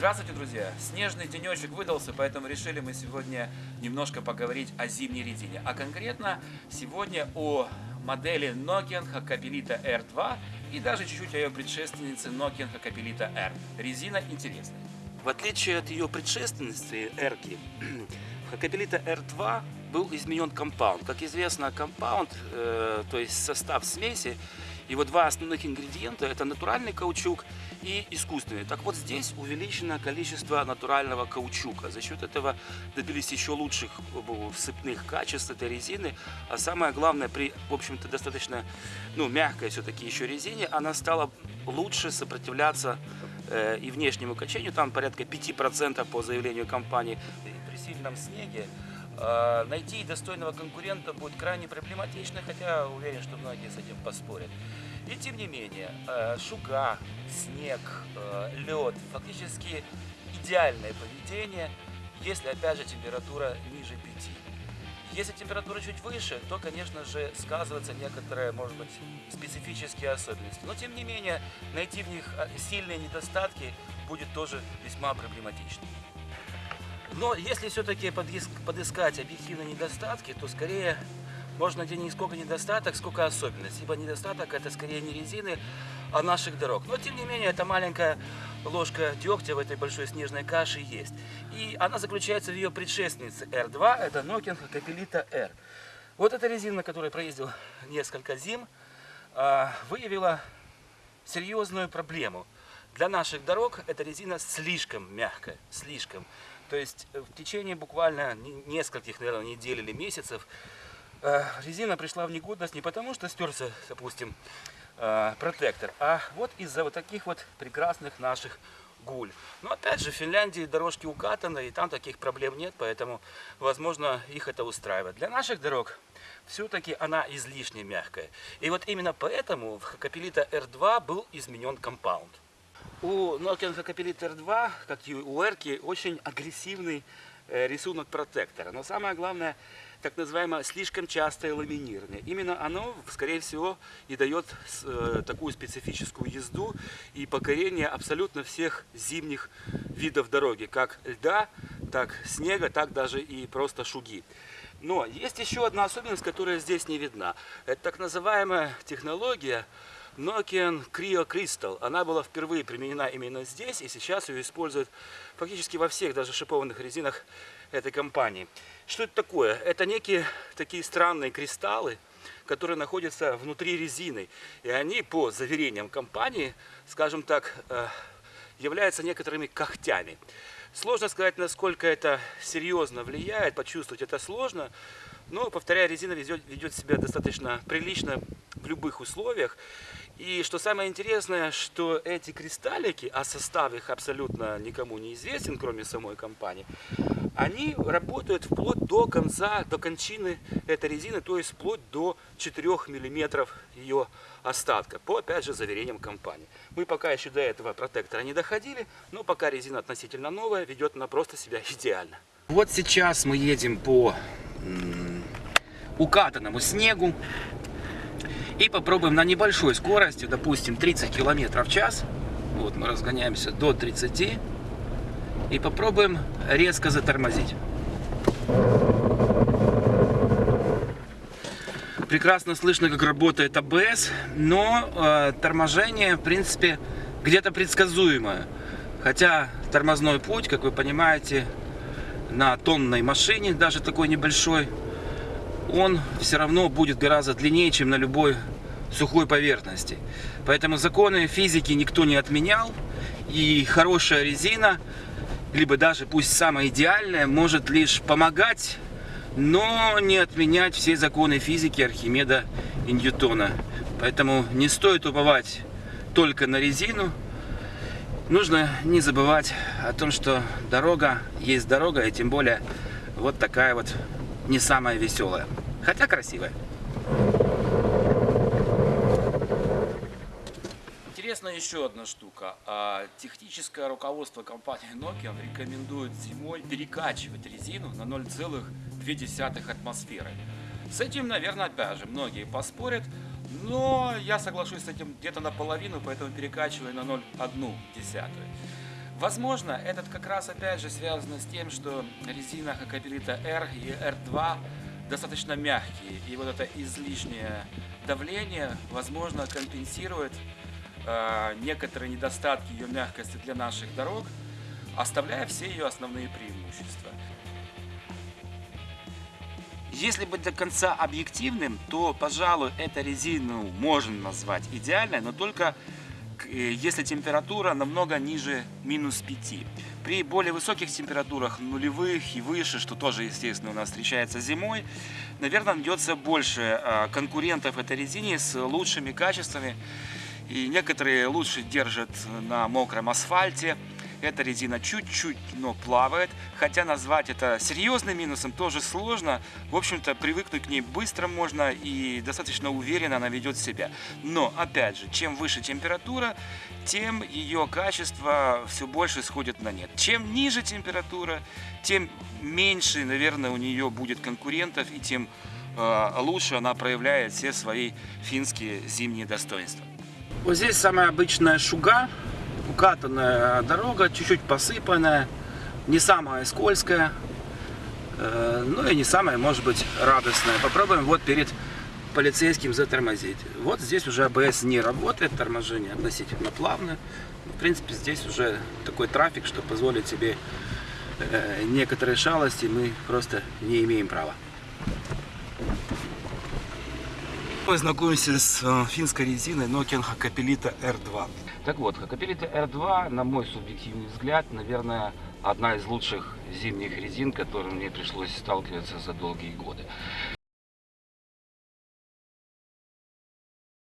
Здравствуйте, друзья! Снежный денечек выдался, поэтому решили мы сегодня немножко поговорить о зимней резине. А конкретно сегодня о модели Nokian Hakkapelita R2 и даже чуть-чуть о ее предшественнице Nokian Hakkapelita R. Резина интересная. В отличие от ее предшественницы R, Hakkapelita R2 был изменен компаунд. Как известно, компаунд, э, то есть состав смеси, его два основных ингредиента это натуральный каучук и искусственный. Так вот здесь увеличено количество натурального каучука. За счет этого добились еще лучших э, сыпных качеств этой резины. А самое главное, при, в общем-то, достаточно ну, мягкой все-таки еще резине, она стала лучше сопротивляться э, и внешнему качению. Там порядка 5% по заявлению компании. При сильном снеге найти достойного конкурента будет крайне проблематично, хотя уверен, что многие с этим поспорят. И тем не менее, э, шуга, снег, э, лед, фактически идеальное поведение, если опять же температура ниже 5. Если температура чуть выше, то, конечно же, сказываются некоторые, может быть, специфические особенности. Но, тем не менее, найти в них э, сильные недостатки будет тоже весьма проблематично. Но если все-таки подыскать объективные недостатки, то скорее можно найти не сколько недостаток, сколько особенность. Ибо недостаток это скорее не резины, а наших дорог. Но тем не менее, эта маленькая ложка дегтя в этой большой снежной каше есть. И она заключается в ее предшественнице R2, это Nokian Capelita R. Вот эта резина, на которой проездил несколько зим, а, выявила серьезную проблему. Для наших дорог эта резина слишком мягкая, слишком. То есть в течение буквально нескольких, наверное, недель или месяцев Э, резина пришла в негодность не потому, что стерся, допустим, э, протектор, а вот из-за вот таких вот прекрасных наших гуль. Но опять же, в Финляндии дорожки укатаны, и там таких проблем нет, поэтому, возможно, их это устраивает. Для наших дорог все-таки она излишне мягкая. И вот именно поэтому в Хакапелита R2 был изменен компаунд. У Nokian Хакапелита R2, как и у R, очень агрессивный э, рисунок протектора. Но самое главное, так называемое слишком частое ламинирование. Именно оно, скорее всего, и дает э, такую специфическую езду и покорение абсолютно всех зимних видов дороги, как льда, так снега, так даже и просто шуги. Но есть еще одна особенность, которая здесь не видна. Это так называемая технология Nokian Cryo Crystal. Она была впервые применена именно здесь, и сейчас ее используют фактически во всех даже шипованных резинах этой компании. Что это такое? Это некие такие странные кристаллы, которые находятся внутри резины. И они, по заверениям компании, скажем так, э, являются некоторыми когтями. Сложно сказать, насколько это серьезно влияет, почувствовать это сложно. Но, повторяю, резина ведет, ведет себя достаточно прилично в любых условиях. И что самое интересное, что эти кристаллики, а состав их абсолютно никому не известен, кроме самой компании, они работают вплоть до конца, до кончины этой резины, то есть вплоть до 4 миллиметров ее остатка, по, опять же, заверениям компании. Мы пока еще до этого протектора не доходили, но пока резина относительно новая, ведет она просто себя идеально. Вот сейчас мы едем по укатанному снегу и попробуем на небольшой скорости, допустим, 30 километров в час, вот мы разгоняемся до 30 и попробуем резко затормозить. Прекрасно слышно, как работает АБС, но э, торможение, в принципе, где-то предсказуемое. Хотя тормозной путь, как вы понимаете, на тонной машине, даже такой небольшой, он все равно будет гораздо длиннее, чем на любой сухой поверхности. Поэтому законы физики никто не отменял, и хорошая резина либо даже пусть самая идеальная, может лишь помогать, но не отменять все законы физики Архимеда и Ньютона. Поэтому не стоит уповать только на резину. Нужно не забывать о том, что дорога есть дорога, и тем более вот такая вот не самая веселая, хотя красивая. Интересна еще одна штука. А, техническое руководство компании Nokia рекомендует зимой перекачивать резину на 0,2 атмосферы. С этим, наверное, опять же, многие поспорят, но я соглашусь с этим где-то наполовину, поэтому перекачиваю на 0,1. Возможно, этот как раз опять же связано с тем, что резина Хакапелита R и R2 достаточно мягкие, и вот это излишнее давление, возможно, компенсирует э, некоторые недостатки ее мягкости для наших дорог, оставляя все ее основные преимущества. Если быть до конца объективным, то, пожалуй, эту резину можно назвать идеальной, но только э, если температура намного ниже минус 5. При более высоких температурах, нулевых и выше, что тоже, естественно, у нас встречается зимой, наверное, найдется больше а, конкурентов этой резине с лучшими качествами. И некоторые лучше держат на мокром асфальте. Эта резина чуть-чуть, но плавает. Хотя назвать это серьезным минусом тоже сложно. В общем-то, привыкнуть к ней быстро можно и достаточно уверенно она ведет себя. Но, опять же, чем выше температура, тем ее качество все больше сходит на нет. Чем ниже температура, тем меньше, наверное, у нее будет конкурентов и тем э, лучше она проявляет все свои финские зимние достоинства. Вот здесь самая обычная шуга, укатанная дорога, чуть-чуть посыпанная, не самая скользкая, э, ну и не самая, может быть, радостная. Попробуем вот перед полицейским затормозить. Вот здесь уже АБС не работает, торможение относительно плавное. В принципе, здесь уже такой трафик, что позволит себе э, некоторые шалости мы просто не имеем права. Мы знакомимся с э, финской резиной Nokian Hakapelita R2. Так вот, Hakapelita R2, на мой субъективный взгляд, наверное, одна из лучших зимних резин, которым мне пришлось сталкиваться за долгие годы.